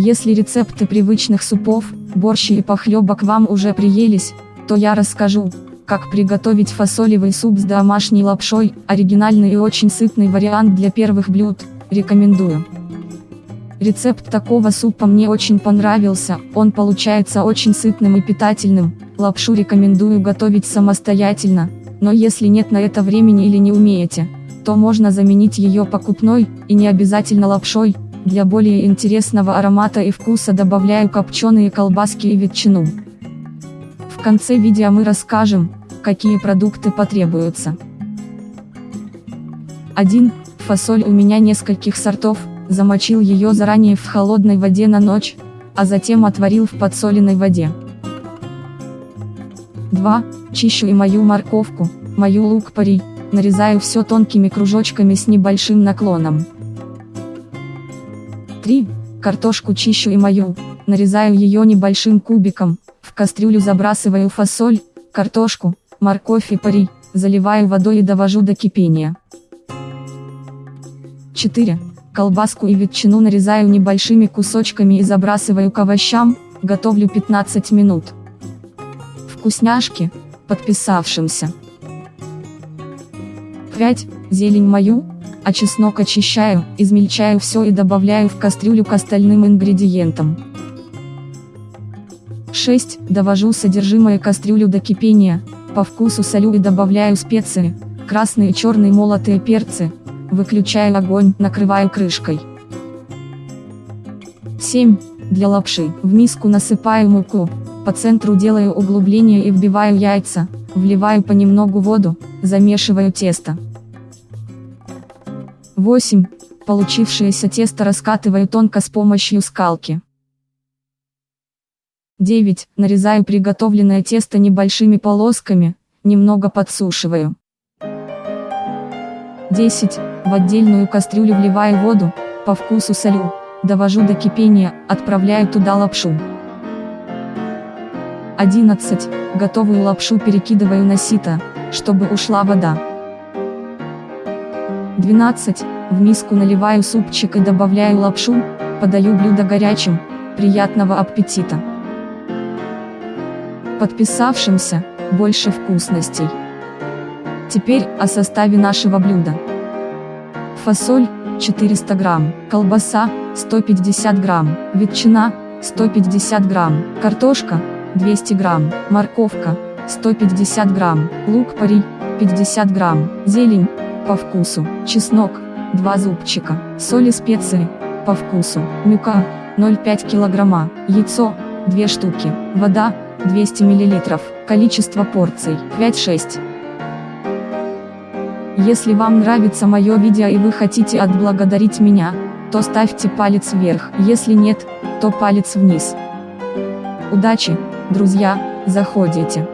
Если рецепты привычных супов, борщи и похлебок вам уже приелись, то я расскажу, как приготовить фасолевый суп с домашней лапшой, оригинальный и очень сытный вариант для первых блюд, рекомендую. Рецепт такого супа мне очень понравился, он получается очень сытным и питательным, лапшу рекомендую готовить самостоятельно, но если нет на это времени или не умеете, то можно заменить ее покупной, и не обязательно лапшой, для более интересного аромата и вкуса добавляю копченые колбаски и ветчину. В конце видео мы расскажем, какие продукты потребуются. 1. Фасоль у меня нескольких сортов, замочил ее заранее в холодной воде на ночь, а затем отварил в подсоленной воде. 2. Чищу и мою морковку, мою лук-порей, нарезаю все тонкими кружочками с небольшим наклоном. 3. Картошку чищу и мою, нарезаю ее небольшим кубиком, в кастрюлю забрасываю фасоль, картошку, морковь и пари, заливаю водой и довожу до кипения. 4. Колбаску и ветчину нарезаю небольшими кусочками и забрасываю к овощам, готовлю 15 минут. Вкусняшки, подписавшимся. 5. Зелень мою, а чеснок очищаю, измельчаю все и добавляю в кастрюлю к остальным ингредиентам. 6. Довожу содержимое кастрюлю до кипения, по вкусу солю и добавляю специи, красные и черные молотые перцы, выключаю огонь, накрываю крышкой. 7. Для лапши, в миску насыпаю муку, по центру делаю углубление и вбиваю яйца, вливаю понемногу воду, замешиваю тесто. 8. Получившееся тесто раскатываю тонко с помощью скалки. 9. Нарезаю приготовленное тесто небольшими полосками, немного подсушиваю. 10. В отдельную кастрюлю вливаю воду, по вкусу солю, довожу до кипения, отправляю туда лапшу. 11. Готовую лапшу перекидываю на сито, чтобы ушла вода. 12. В миску наливаю супчик и добавляю лапшу, подаю блюдо горячим, приятного аппетита. Подписавшимся, больше вкусностей. Теперь о составе нашего блюда. Фасоль, 400 грамм, колбаса, 150 грамм, ветчина, 150 грамм, картошка, 200 грамм, морковка, 150 грамм, лук-порей, 50 грамм, зелень, по вкусу, чеснок, 2 зубчика, соль и специи, по вкусу, мука, 0,5 килограмма, яйцо, 2 штуки, вода, 200 миллилитров, количество порций, 5-6. Если вам нравится мое видео и вы хотите отблагодарить меня, то ставьте палец вверх, если нет, то палец вниз. Удачи, друзья, заходите.